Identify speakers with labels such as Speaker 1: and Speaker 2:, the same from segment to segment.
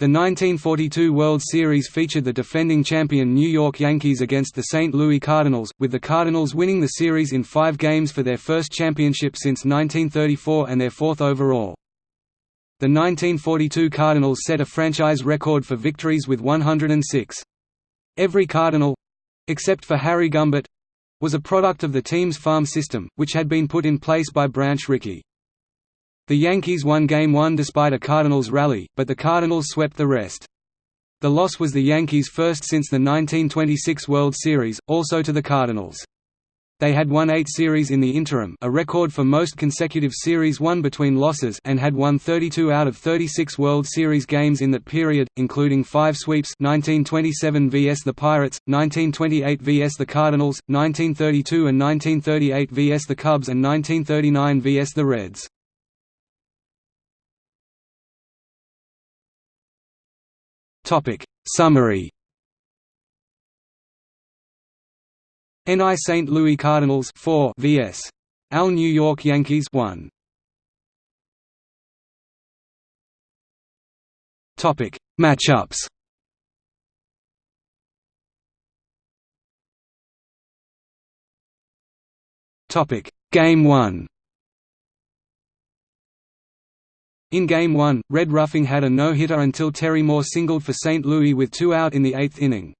Speaker 1: The 1942 World Series featured the defending champion New York Yankees against the St. Louis Cardinals, with the Cardinals winning the series in five games for their first championship since 1934 and their fourth overall. The 1942 Cardinals set a franchise record for victories with 106. Every Cardinal—except for Harry Gumbert—was a product of the team's farm system, which had been put in place by Branch Rickey. The Yankees won Game 1 despite a Cardinals rally, but the Cardinals swept the rest. The loss was the Yankees' first since the 1926 World Series, also to the Cardinals. They had won eight series in the interim a record for most consecutive series won between losses and had won 32 out of 36 World Series games in that period, including five sweeps 1927 vs the Pirates, 1928 vs the Cardinals, 1932 and 1938 vs the Cubs and 1939 vs the Reds. Topic. Summary. NI St. Louis Cardinals 4 vs. AL New York Yankees 1 Topic. Matchups. Topic. Game 1 In Game 1, Red Ruffing had a no-hitter until Terry Moore singled for St. Louis with two out in the eighth inning.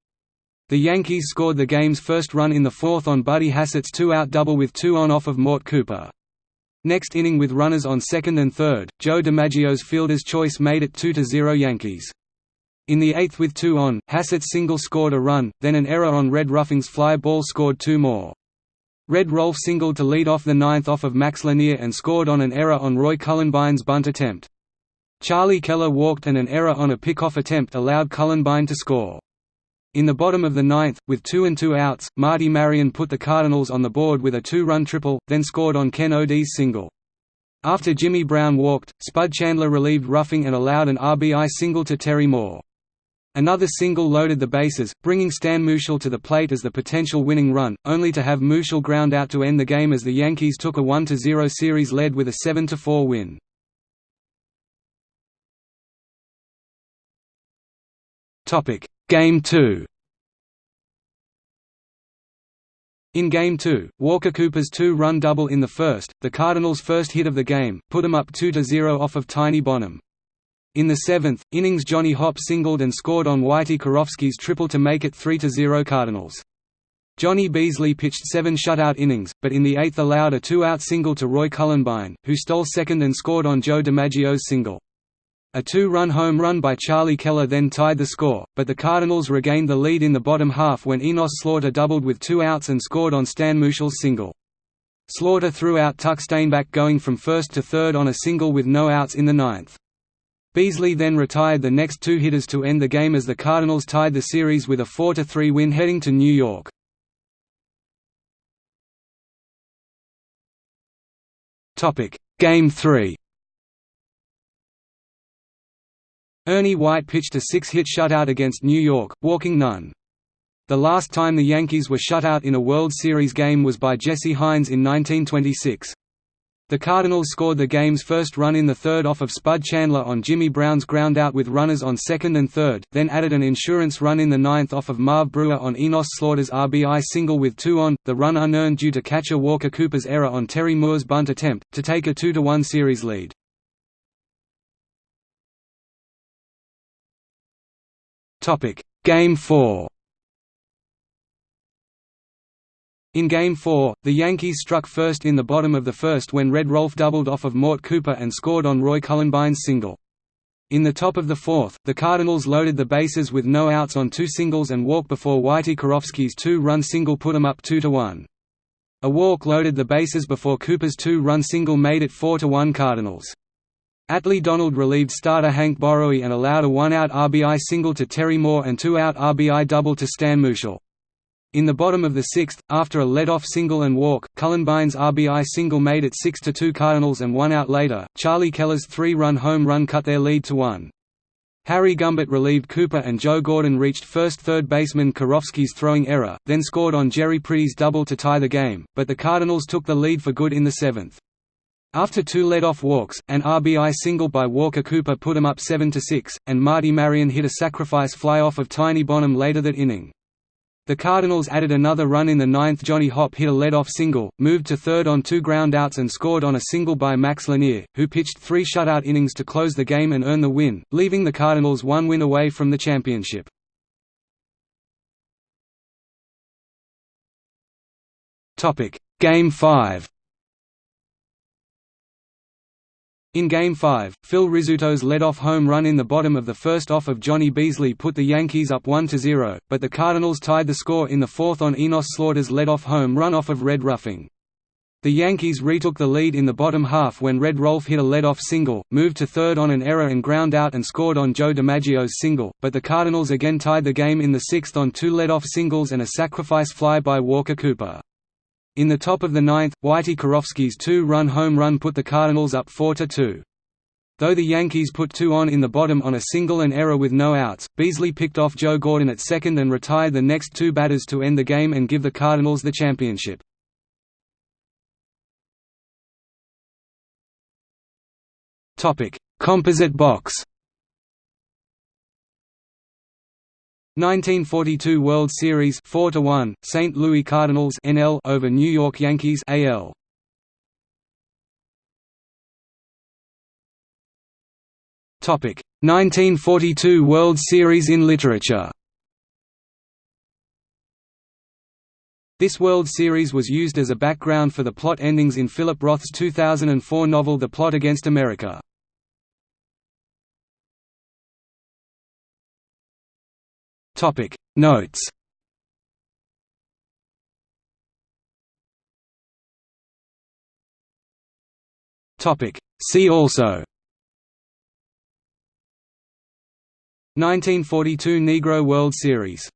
Speaker 1: The Yankees scored the game's first run in the fourth on Buddy Hassett's two-out double with two on off of Mort Cooper. Next inning with runners on second and third, Joe DiMaggio's fielder's choice made it 2–0 Yankees. In the eighth with two on, Hassett's single scored a run, then an error on Red Ruffing's fly ball scored two more. Red Rolfe singled to lead off the ninth off of Max Lanier and scored on an error on Roy Cullenbine's bunt attempt. Charlie Keller walked and an error on a pickoff attempt allowed Cullenbine to score. In the bottom of the ninth, with two and two outs, Marty Marion put the Cardinals on the board with a two-run triple, then scored on Ken O'Dea's single. After Jimmy Brown walked, Spud Chandler relieved Ruffing and allowed an RBI single to Terry Moore. Another single loaded the bases, bringing Stan Musial to the plate as the potential winning run, only to have Musial ground out to end the game as the Yankees took a 1–0 series lead with a 7–4 win. Game 2 In Game 2, Walker Cooper's two-run double in the first, the Cardinals' first hit of the game, put them up 2–0 off of Tiny Bonham. In the seventh, innings Johnny Hopp singled and scored on Whitey Kurowski's triple to make it 3–0 Cardinals. Johnny Beazley pitched seven shutout innings, but in the eighth allowed a two-out single to Roy Cullenbine, who stole second and scored on Joe DiMaggio's single. A two-run home run by Charlie Keller then tied the score, but the Cardinals regained the lead in the bottom half when Enos Slaughter doubled with two outs and scored on Stan Musial's single. Slaughter threw out Tuck Stainback going from first to third on a single with no outs in the ninth. Beazley then retired the next two hitters to end the game as the Cardinals tied the series with a 4–3 win heading to New York. Game 3 Ernie White pitched a six-hit shutout against New York, walking none. The last time the Yankees were shut out in a World Series game was by Jesse Haines in 1926. The Cardinals scored the game's first run in the third off of Spud Chandler on Jimmy Brown's groundout with runners on second and third, then added an insurance run in the ninth off of Marv Breuer on Enos Slaughter's RBI single with two on, the run unearned due to catcher Walker Cooper's error on Terry Moore's bunt attempt, to take a 2–1 series lead. Game 4 In Game 4, the Yankees struck first in the bottom of the first when Red Rolfe doubled off of Mort Cooper and scored on Roy Cullenbine's single. In the top of the fourth, the Cardinals loaded the bases with no outs on two singles and walk before Whitey Kurowski's two-run single put them up 2–1. A walk loaded the bases before Cooper's two-run single made it 4–1 Cardinals. Atley Donald relieved starter Hank Borowy and allowed a one-out RBI single to Terry Moore and two-out RBI double to Stan Musial. In the bottom of the sixth, after a lead-off single and walk, Cullenbine's RBI single made it 6–2 Cardinals and one out later, Charlie Keller's three-run home run cut their lead to one. Harry Gumbert relieved Cooper and Joe Gordon reached first third baseman Kurowski's throwing error, then scored on Jerry Priddy's double to tie the game, but the Cardinals took the lead for good in the seventh. After two lead-off walks, an RBI single by Walker Cooper put them up 7–6, and Marty Marion hit a sacrifice fly-off of Tiny Bonham later that inning. The Cardinals added another run in the ninth Johnny Hopp hit a lead-off single, moved to third on two groundouts and scored on a single by Max Lanier, who pitched three shutout innings to close the game and earn the win, leaving the Cardinals one win away from the championship. Game 5 In Game 5, Phil Rizzuto's led-off home run in the bottom of the first off of Johnny Beazley put the Yankees up 1–0, but the Cardinals tied the score in the fourth on Enos Slaughter's led-off home run off of Red Ruffing. The Yankees retook the lead in the bottom half when Red Rolfe hit a lead-off single, moved to third on an error and ground out and scored on Joe DiMaggio's single, but the Cardinals again tied the game in the sixth on two lead-off singles and a sacrifice fly by Walker Cooper. In the top of the ninth, Whitey Kurowski's two-run home run put the Cardinals up 4–2. Though the Yankees put two on in the bottom on a single and error with no outs, Beazley picked off Joe Gordon at second and retired the next two batters to end the game and give the Cardinals the championship. Composite box 1942 World Series 4 to 1 St. Louis Cardinals NL over New York Yankees AL Topic 1942 World Series in literature This World Series was used as a background for the plot endings in Philip Roth's 2004 novel The Plot Against America. Topic. Notes. Topic. See also. 1942 Negro World Series